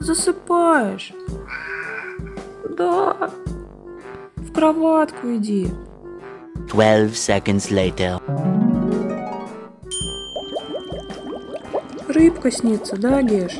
Засыпаешь? Да. В кроватку иди. 12 seconds later. Рыбка снится, да, Геш?